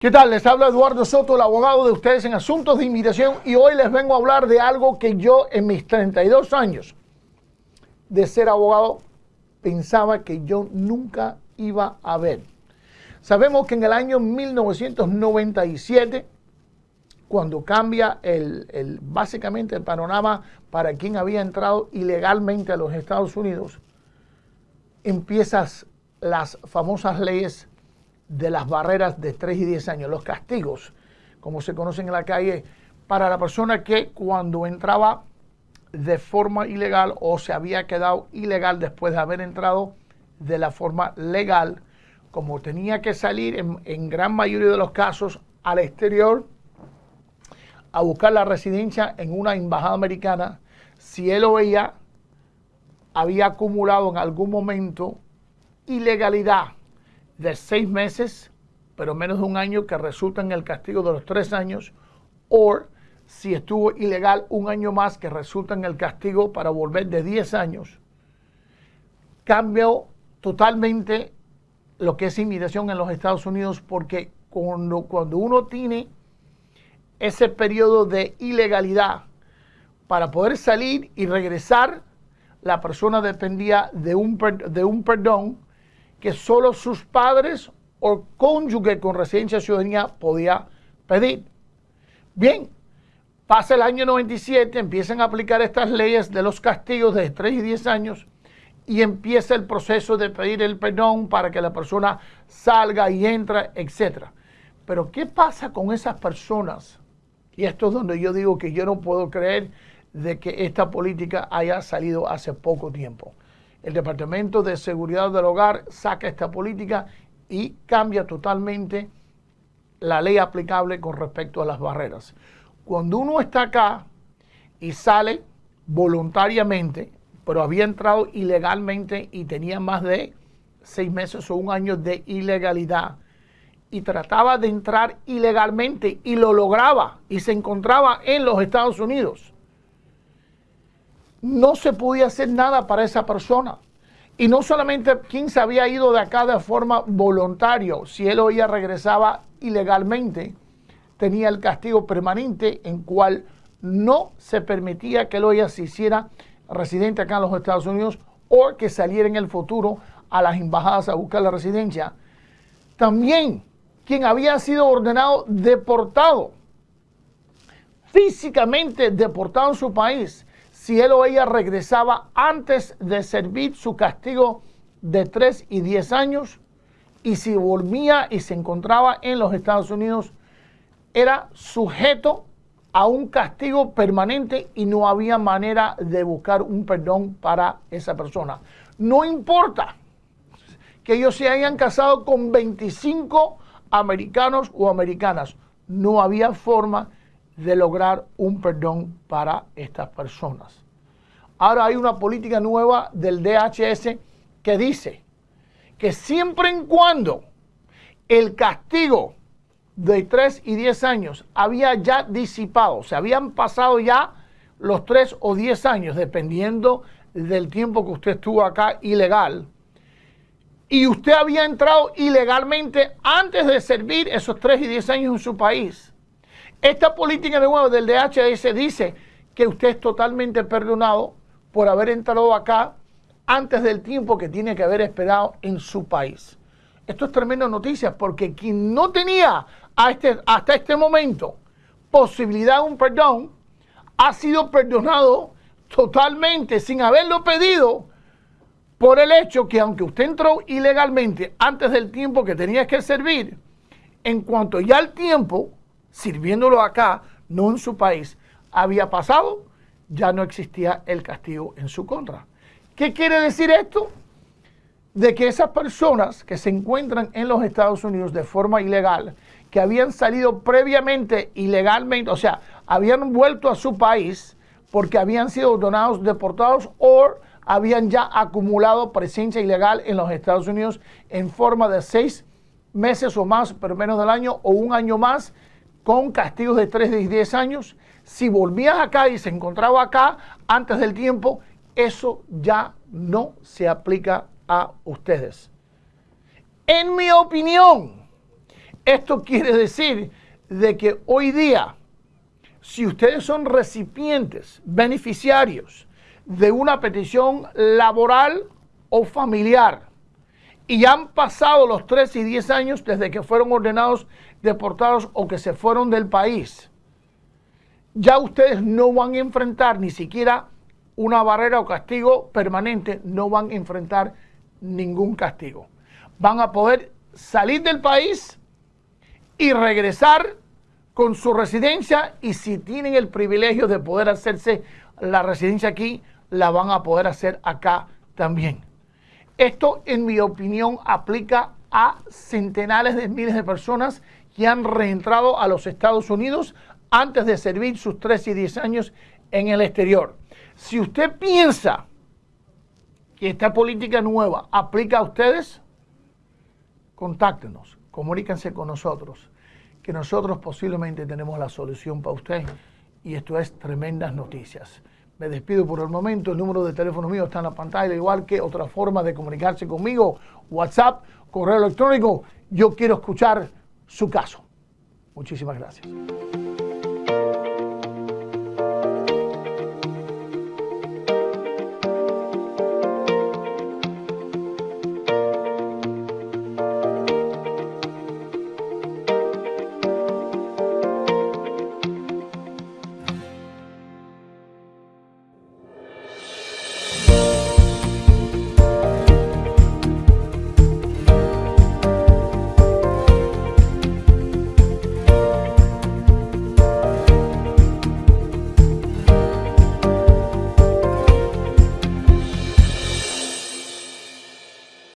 ¿Qué tal? Les habla Eduardo Soto, el abogado de ustedes en asuntos de inmigración y hoy les vengo a hablar de algo que yo en mis 32 años de ser abogado pensaba que yo nunca iba a ver. Sabemos que en el año 1997, cuando cambia el, básicamente el panorama para quien había entrado ilegalmente a los Estados Unidos, empiezan las famosas leyes de las barreras de 3 y 10 años, los castigos, como se conocen en la calle, para la persona que cuando entraba de forma ilegal o se había quedado ilegal después de haber entrado de la forma legal, como tenía que salir en, en gran mayoría de los casos al exterior a buscar la residencia en una embajada americana, si él o ella había acumulado en algún momento ilegalidad de seis meses, pero menos de un año, que resulta en el castigo de los tres años, o si estuvo ilegal un año más, que resulta en el castigo para volver de 10 años. Cambió totalmente lo que es inmigración en los Estados Unidos porque cuando, uno tiene ese periodo de ilegalidad para poder salir y regresar, la persona dependía de un, de un perdón que solo sus padres o cónyuge con residencia ciudadanía podía pedir. Bien, pasa el año 97, empiezan a aplicar estas leyes de los castigos de 3 y 10 años y empieza el proceso de pedir el perdón para que la persona salga y entra, etc. Pero ¿qué pasa con esas personas? Y esto es donde yo digo que yo no puedo creer de que esta política haya salido hace poco tiempo el Departamento de Seguridad del Hogar saca esta política y cambia totalmente la ley aplicable con respecto a las barreras. Cuando uno está acá y sale voluntariamente, pero había entrado ilegalmente y tenía más de seis meses o un año de ilegalidad, y trataba de entrar ilegalmente y lo lograba y se encontraba en los Estados Unidos, no se podía hacer nada para esa persona. Y no solamente quien se había ido de acá de forma voluntaria, si él o ella regresaba ilegalmente, tenía el castigo permanente en cual no se permitía que él o se hiciera residente acá en los Estados Unidos o que saliera en el futuro a las embajadas a buscar la residencia. También quien había sido ordenado deportado, físicamente deportado en su país, si él o ella regresaba antes de servir su castigo de 3 y 10 años y si volvía y se encontraba en los Estados Unidos, era sujeto a un castigo permanente y no había manera de buscar un perdón para esa persona. No importa que ellos se hayan casado con 25 americanos o americanas, no había forma de lograr un perdón para estas personas. Ahora hay una política nueva del DHS que dice que siempre en cuando el castigo de 3 y 10 años había ya disipado, se habían pasado ya los 3 o 10 años, dependiendo del tiempo que usted estuvo acá ilegal, y usted había entrado ilegalmente antes de servir esos 3 y 10 años en su país, esta política de nuevo del DHS dice que usted es totalmente perdonado por haber entrado acá antes del tiempo que tiene que haber esperado en su país. Esto es tremenda noticia porque quien no tenía este, hasta este momento posibilidad de un perdón ha sido perdonado totalmente sin haberlo pedido por el hecho que aunque usted entró ilegalmente antes del tiempo que tenía que servir, en cuanto ya el tiempo sirviéndolo acá, no en su país, había pasado, ya no existía el castigo en su contra. ¿Qué quiere decir esto? De que esas personas que se encuentran en los Estados Unidos de forma ilegal, que habían salido previamente ilegalmente, o sea, habían vuelto a su país porque habían sido donados, deportados o habían ya acumulado presencia ilegal en los Estados Unidos en forma de seis meses o más, pero menos del año, o un año más, con castigos de 3 y 10 años. Si volvías acá y se encontraba acá antes del tiempo, eso ya no se aplica a ustedes. En mi opinión, Esto quiere decir de que hoy día, si ustedes son recipientes, beneficiarios de una petición laboral o familiar y han pasado los 3 y 10 años desde que fueron ordenados deportados o que se fueron del país, ya ustedes no van a enfrentar ni siquiera una barrera o castigo permanente, no van a enfrentar ningún castigo. Van a poder salir del país y regresar con su residencia y si tienen el privilegio de poder hacerse la residencia aquí, la van a poder hacer acá también. Esto, en mi opinión, aplica a centenares de miles de personas que han reentrado a los Estados Unidos antes de servir sus 3 y 10 años en el exterior. Si usted piensa que esta política nueva aplica a ustedes, contáctenos, comuníquense con nosotros, que nosotros posiblemente tenemos la solución para usted y esto es tremendas noticias. Me despido por el momento, el número de teléfono mío está en la pantalla, igual que otra forma de comunicarse conmigo, WhatsApp, correo electrónico. Yo quiero escuchar su caso. Muchísimas gracias.